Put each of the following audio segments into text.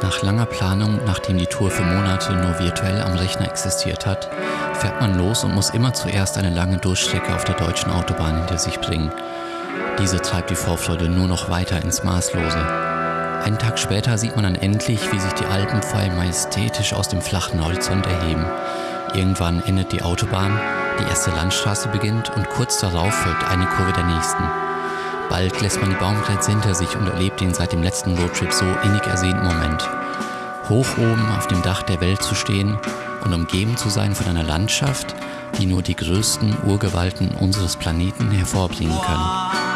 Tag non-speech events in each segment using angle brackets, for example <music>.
Nach langer Planung, nachdem die Tour für Monate nur virtuell am Rechner existiert hat, fährt man los und muss immer zuerst eine lange Durchstrecke auf der deutschen Autobahn hinter sich bringen. Diese treibt die Vorfreude nur noch weiter ins Maßlose. Einen Tag später sieht man dann endlich, wie sich die Alpenpfeil majestätisch aus dem flachen Horizont erheben. Irgendwann endet die Autobahn, die erste Landstraße beginnt und kurz darauf folgt eine Kurve der nächsten. Bald lässt man die Baumgrenze hinter sich und erlebt den seit dem letzten Roadtrip so innig ersehnten Moment. Hoch oben auf dem Dach der Welt zu stehen und umgeben zu sein von einer Landschaft, die nur die größten Urgewalten unseres Planeten hervorbringen können.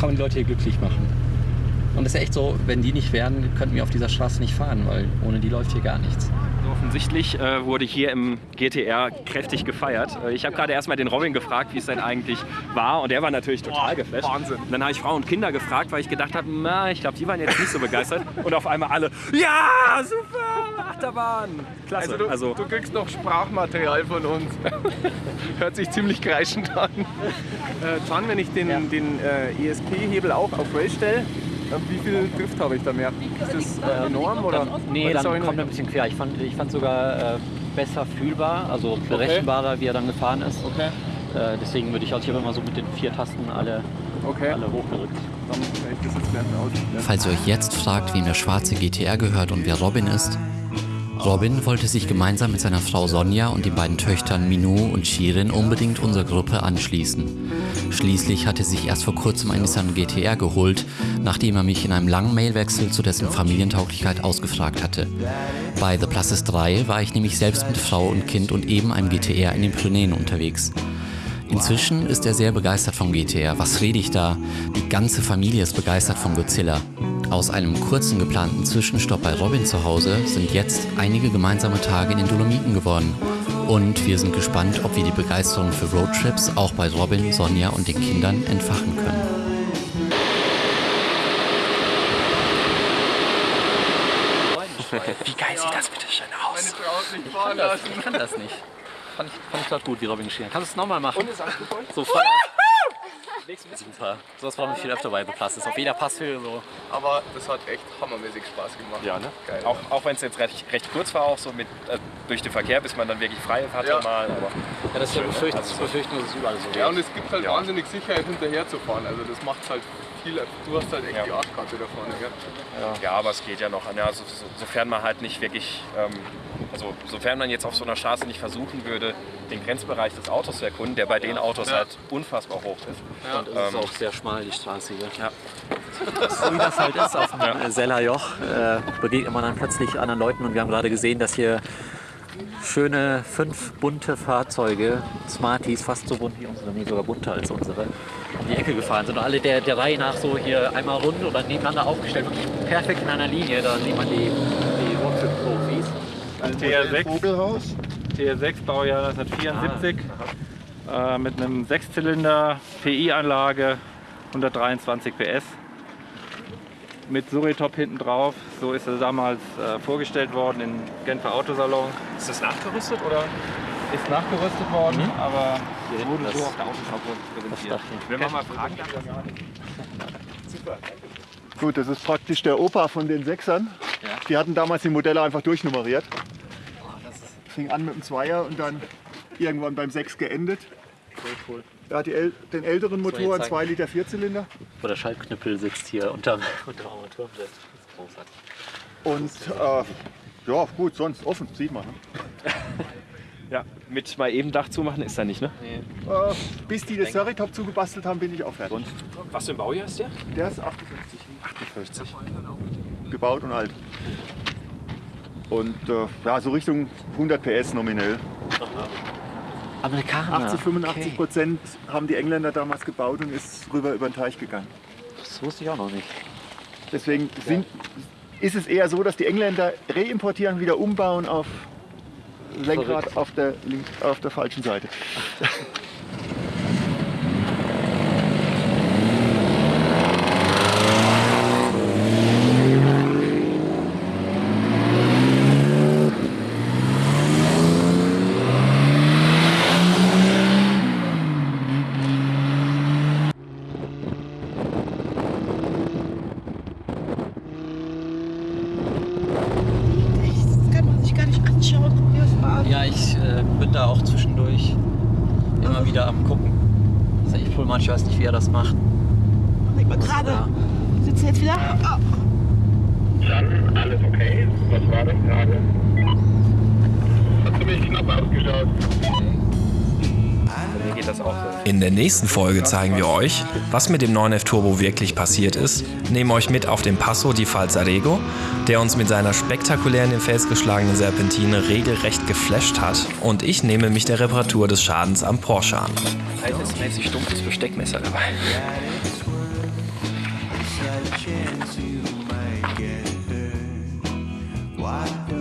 Kann man die Leute hier glücklich machen. Und es ist echt so, wenn die nicht wären, könnten wir auf dieser Straße nicht fahren, weil ohne die läuft hier gar nichts. Offensichtlich äh, wurde hier im GTR kräftig gefeiert. Äh, ich habe gerade erstmal den Robin gefragt, wie es denn eigentlich war und der war natürlich total geflasht. Wahnsinn. Und dann habe ich Frau und Kinder gefragt, weil ich gedacht habe, na, ich glaube, die waren jetzt nicht so begeistert. <laughs> Und auf einmal alle, ja, super, Achterbahn. Klasse. Also du, Also, du kriegst noch Sprachmaterial von uns. <laughs> Hört sich ziemlich kreischend an. Äh, Can, wenn ich den, den äh, ESP-Hebel auch auf Race stelle, wie viel Drift habe ich da mehr? Ist das äh, enorm oder? Nee, dann kommt er ein bisschen quer. Ich fand, ich fand sogar äh, besser fühlbar, also berechenbarer, wie er dann gefahren ist. Okay, Äh, deswegen würde ich auch hier immer so mit den vier Tasten alle, okay. alle aus. Falls ihr euch jetzt fragt, wem der schwarze GTR gehört und wer Robin ist, Robin wollte sich gemeinsam mit seiner Frau Sonja und den beiden Töchtern Minou und Shirin unbedingt unserer Gruppe anschließen. Schließlich hatte er sich erst vor kurzem einen Nissan GTR geholt, nachdem er mich in einem langen Mailwechsel zu dessen Familientauglichkeit ausgefragt hatte. Bei The Pluses 3 war ich nämlich selbst mit Frau und Kind und eben einem GTR in den Pyrenäen unterwegs. Inzwischen ist er sehr begeistert vom GTR. Was rede ich da? Die ganze Familie ist begeistert von Godzilla. Aus einem kurzen geplanten Zwischenstopp bei Robin zu Hause sind jetzt einige gemeinsame Tage in den Dolomiten geworden. Und wir sind gespannt, ob wir die Begeisterung für Roadtrips auch bei Robin, Sonja und den Kindern entfachen können. Wie geil sieht das bitte schön aus? Mich fahren Das, ich kann das nicht. Fand ich, fand ich gerade gut, wie Robin geschrien hat. Kannst du es nochmal machen? So voll. Super. Sowas brauchen wir viel öfter bei The Pluses. Auf jeder Passhöhe so. Aber das hat echt hammermäßig Spaß gemacht. ja, ne? Geil. Auch, auch wenn es jetzt recht, recht kurz war, auch so mit äh, durch den Verkehr, bis man dann wirklich frei hatte Ja. mal. Aber Ja, das ist ja ne? befürchten, Also befürchten, dass es überall so Ja, geht. und es gibt halt Ja. wahnsinnig Sicherheit hinterher zu fahren. Also das macht halt viel. Du hast halt echt Ja. die Arschkarte da vorne. Gell? Ja, aber es geht ja noch. Ja, so, so, sofern man halt nicht wirklich, ähm, also sofern man jetzt auf so einer Straße nicht versuchen würde, den Grenzbereich des Autos zu erkunden, der bei den Autos Ja. halt unfassbar hoch ist. Und es ist Ähm, auch sehr schmal, die Straße hier. Ja. <laughs> So wie das halt ist auf dem ja. Sellerjoch, äh, begegnet man dann plötzlich anderen Leuten und wir haben gerade gesehen, dass hier schöne fünf bunte Fahrzeuge, Smarties, fast so bunt wie unsere, nee, sogar bunter als unsere, um die Ecke gefahren sind. Und alle der, der Reihe nach so hier einmal rund oder nebeneinander aufgestellt, wirklich perfekt in einer Linie. Da sieht man die, die Roadtrip-Profis. TR6, Vogelhaus. TR6 Baujahr 1974 äh, mit einem Sechszylinder, PI-Anlage, 123 PS. Mit Suritop hinten drauf. So ist er damals äh, vorgestellt worden im Genfer Autosalon. Ist das nachgerüstet oder? Ist nachgerüstet worden, aber Hier wurde hinten so das- auf der Autoschau Das präsentiert. Wenn man mal fragen darf, <laughs> Gut, das ist praktisch der Opa von den Sechsern. Ja. Die hatten damals die Modelle einfach durchnummeriert. Fing an mit dem Zweier und dann irgendwann beim Sechs geendet. Cool, cool. Er hat die äl den älteren Motor, sagen- 2 Liter Vierzylinder. Wo der Schaltknüppel sitzt hier unterm, <laughs> unterm Armaturenbrett. Das ist großartig. Und äh, ja, gut, sonst offen, sieht man. Ne? Ja, mit mal eben Dach zumachen ist da nicht, ne? Äh, bis die das Surrey-Top zugebastelt haben, bin ich auch fertig. Und was für ein Baujahr ist der? Der ist 58 58. gebaut und alt. Und äh, ja, so Richtung 100 PS nominell. Amerikaner. 80, 85 Prozent haben die Engländer damals gebaut und ist rüber über den Teich gegangen. Das wusste ich auch noch nicht. Deswegen sind, ist es eher so, dass die Engländer reimportieren, wieder umbauen auf Lenkrad auf der, auf der falschen Seite. <laughs> Das kann man sich gar nicht anschauen. Hier ist Bahn. Ja, ich äh, bin da auch zwischendurch immer wieder am gucken. Das ist echt problematisch, ich weiß nicht, wie er das macht. Denk mal gerade. Sitzt jetzt wieder? Oh. Jan, alles okay? Was war das gerade? Hast du mich knapp ausgeschaut? Mir geht das auch. In der nächsten Folge zeigen wir euch, was mit dem 9F Turbo wirklich passiert ist, nehmen euch mit auf den Passo di Falzarego, der uns mit seiner spektakulär in den Fels geschlagenen Serpentine regelrecht geflasht hat und ich nehme mich der Reparatur des Schadens am Porsche an. Verhältnismäßig stumpfes Besteckmesser dabei. Why